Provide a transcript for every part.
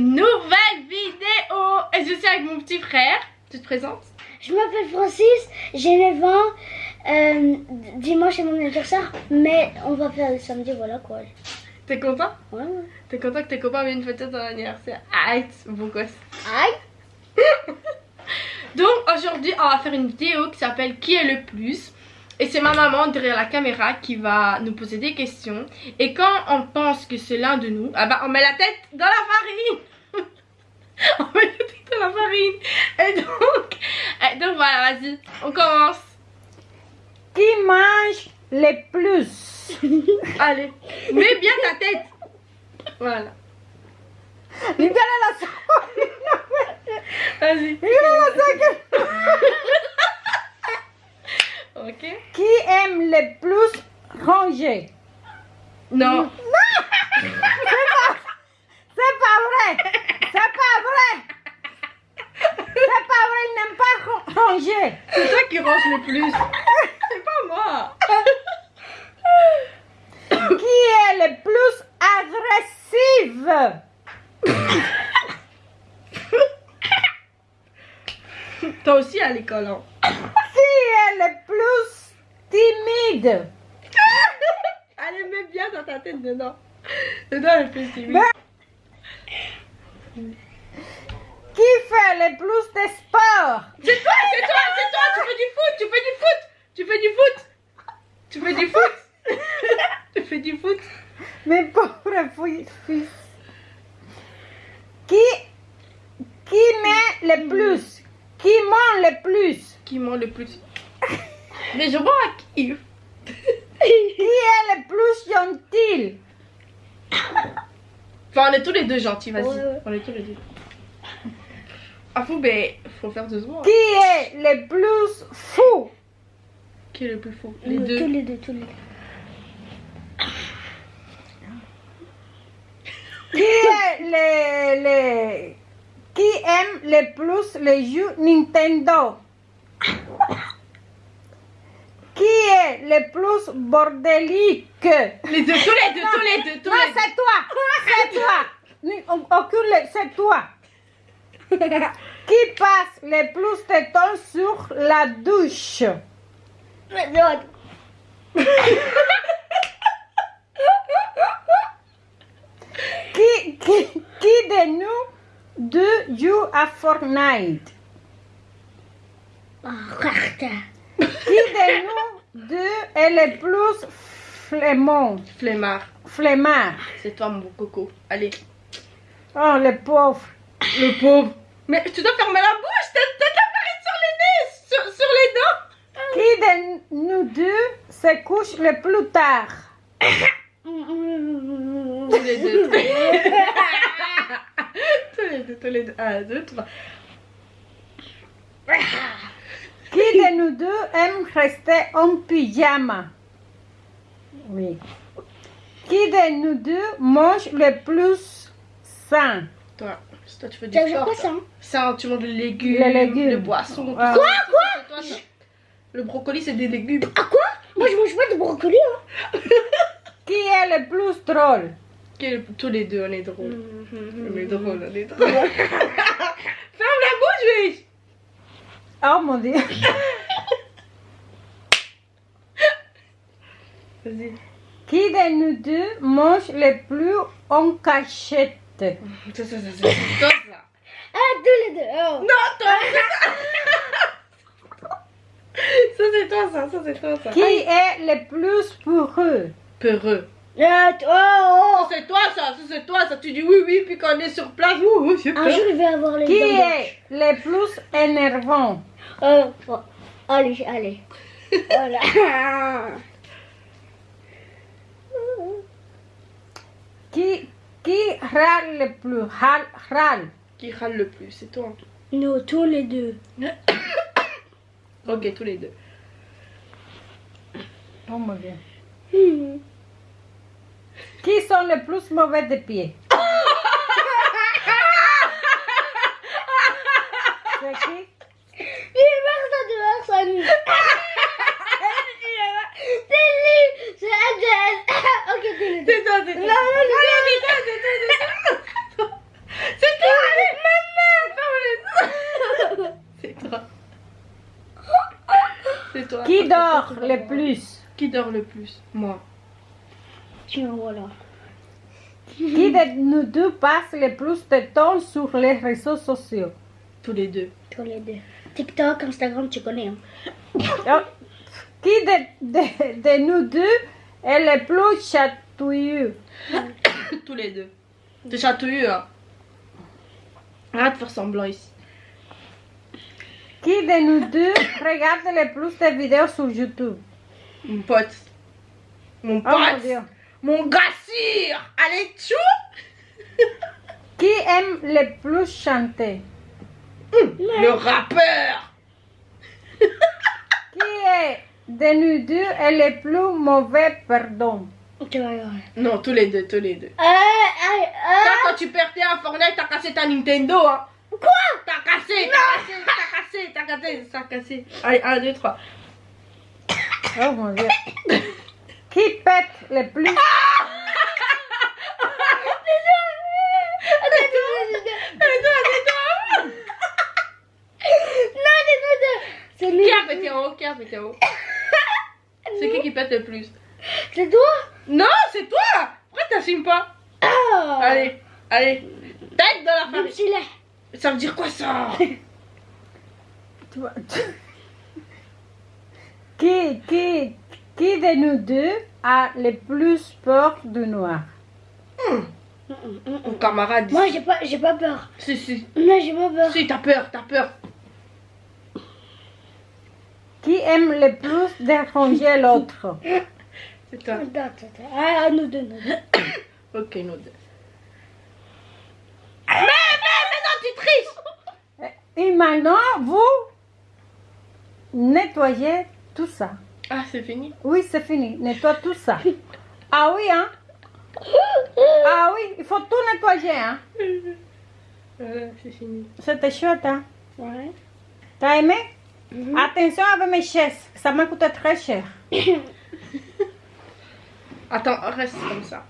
une nouvelle vidéo. Et je suis avec mon petit frère, tu te présentes? Je m'appelle Francis, j'ai 9 ans, euh, dimanche est mon anniversaire, mais on va faire le samedi, voilà quoi. T'es content? Ouais, ouais. T'es content que tes copains viennent fêter ton anniversaire? Aïe, beau gosse. Aïe Donc aujourd'hui on va faire une vidéo qui s'appelle Qui est le plus? Et c'est ma maman derrière la caméra qui va nous poser des questions. Et quand on pense que c'est l'un de nous, ah bah on met la tête dans la farine. on met la tête dans la farine. Et donc, et donc voilà, vas-y, on commence. Qui mange le plus Allez, mets bien ta tête. Voilà. Limpiale la Vas-y. la Ok. Qui aime le plus ranger Non. C'est pas vrai C'est pas vrai C'est pas vrai, il n'aime pas ran- ranger C'est toi qui range le plus. C'est pas moi. Qui est le plus agressive? Toi aussi à l'école, hein. Qui est le plus timide? Allez, mets bien dans ta tête dedans. Dedans le plus timide. Ben- Qui fait le plus de sport? C'est toi, c'est toi, c'est toi, tu fais du foot, tu fais du foot, tu fais du foot, tu fais du foot, tu fais du foot. Mes pauvres fils. Qui, qui met le plus? Qui ment le plus? Qui ment le plus? Mais je vois qui? Qui est le plus gentil? Enfin, on est tous les deux gentils, vas-y. On est tous les deux. Ah, fou, ben, faut faire deux secondes. Qui est le plus fou? Qui est le plus fou? Les deux. les deux, tous les deux. Qui est le, le- Qui aime le plus les jeux Nintendo? Qui est le plus bordélique? Les deux, tous les deux, tous les deux, tous Non, les deux. c'est toi C'est toi Aucune, c'est toi Qui passe le plus de temps sur la douche? Non, Qui, qui, qui de nous deux joue à Fortnite? Qui de nous deux est le plus flemmard Flemmard, Flemmard c'est toi mon coco. Allez. Oh, le pauvre Le pauvre. Mais tu dois fermer la bouche, t'as de la farine sur les nez, sur, sur les dents. Qui de nous deux se couche le plus tard? Tous les deux. tous les deux, tous les deux. Un, deux, trois. Qui de nous deux aime rester en pyjama? Oui. Qui de nous deux mange le plus sain? Toi, toi tu fais du sport. quoi ça? Ça, tu manges des légumes, Les légumes. des boissons. Toi, ça. Le brocoli, c'est des légumes. Ah quoi? Moi je mange pas de brocoli hein. Qui est le plus drôle? Tous les deux, on est drôles. Mm. On est drôles, on est drôles. Ferme la bouche, oui. Oh mon dieu Vas-y. Qui de nous deux mange le plus en cachette? Ça, ça. c'est Toi, ça. Ah tous les deux. Oh. Non, toi, ça, c'est toi, ça. Ça, c'est toi, ça. Qui est le plus peureux? Peureux. Ah, t- oh, Ça, c'est toi, ça. Ça, c'est toi, ça. Tu dis oui, oui, puis quand on est sur place, ouh, ouh, j'ai oh. Un peur. jour je vais avoir les Qui dents est le plus énervant? Euh, bon. Allez, allez. Voilà. Qui, qui râle le plus? Râle, râle. Qui râle le plus, c'est toi. Nous, tous les deux. Ok, tous les deux. Oh mon dieu. Qui sont les plus mauvais de pied? C'est qui Il personne, personne. C'est lui, c'est Adèle. Ok, tous les deux. C'est toi, c'est toi. Non, non, Ah, c'est toi, c'est toi, c'est toi. Dort le plus Qui dort le plus? Moi. Tiens, voilà. Qui de nous deux passe le plus de temps sur les réseaux sociaux? Tous les deux. Tous les deux. TikTok, Instagram, tu connais. Hein. Oh. Qui de, de- de nous deux est le plus chatouilleux? Tous les deux. T'es chatouilleux, hein Arrête de faire semblant ici. Qui de nous deux regarde le plus de vidéos sur YouTube? Mon pote. Mon Oh mon pote. Dieu. mon gassire. Allez, tchou Qui aime le plus chanter? Le rappeur. Qui est de nous deux est le plus mauvais perdant. Non, tous les deux, tous les deux. Euh, euh, euh. Toi, quand tu perdais à Fortnite, t'as cassé ta Nintendo, hein. Quoi? T'as cassé, t'as cassé, t'as cassé, t'as cassé, t'as cassé. Allez, 1, 2, 3. Oh mon Dieu. Qui pète le plus? Non, c'est nous deux. C'est lui. Qui a pété haut Qui a pété en haut C'est qui qui pète le plus? C'est toi? Non, c'est toi Pourquoi t'assumes pas? Ah Allez, allez. Tête dans la est. Ça veut dire quoi ça tu- qui, qui, qui de nous deux a le plus peur du noir? Mon camarade. Moi, j'ai pas, j'ai pas peur. Si, si. Non, j'ai pas peur. Si, t'as peur, t'as peur. Qui aime le plus déranger l'autre? C'est toi. Ah, nous deux, nous deux. Ok, nous deux. Mais, mais, mais non, tu triches Et maintenant, vous nettoyez tout ça. Ah, c'est fini Oui, c'est fini. Nettoie tout ça. Ah oui, hein? Ah oui, il faut tout nettoyer, hein? Voilà, c'est fini. C'était chouette, hein? Ouais. T'as aimé? Attention avec mes chaises, ça m'a coûté très cher. Attends, reste comme ça.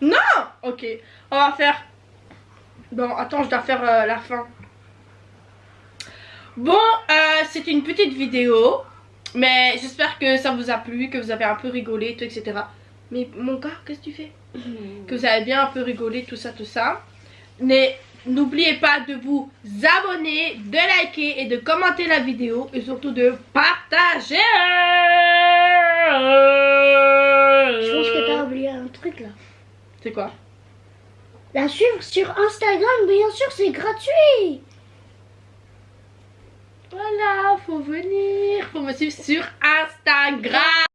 Non Ok, on va faire... Bon, attends, je dois faire euh, la fin. Bon, euh, c'est une petite vidéo. Mais j'espère que ça vous a plu, que vous avez un peu rigolé, tout, etc. Mais mon gars, qu'est-ce que tu fais? Que vous avez bien un peu rigolé, tout ça, tout ça. Mais n'oubliez pas de vous abonner, de liker et de commenter la vidéo. Et surtout de partager Je pense que t'as oublié un truc là. C'est quoi? La suivre sur Instagram, bien sûr, c'est gratuit. Voilà, faut venir, faut me suivre sur Instagram.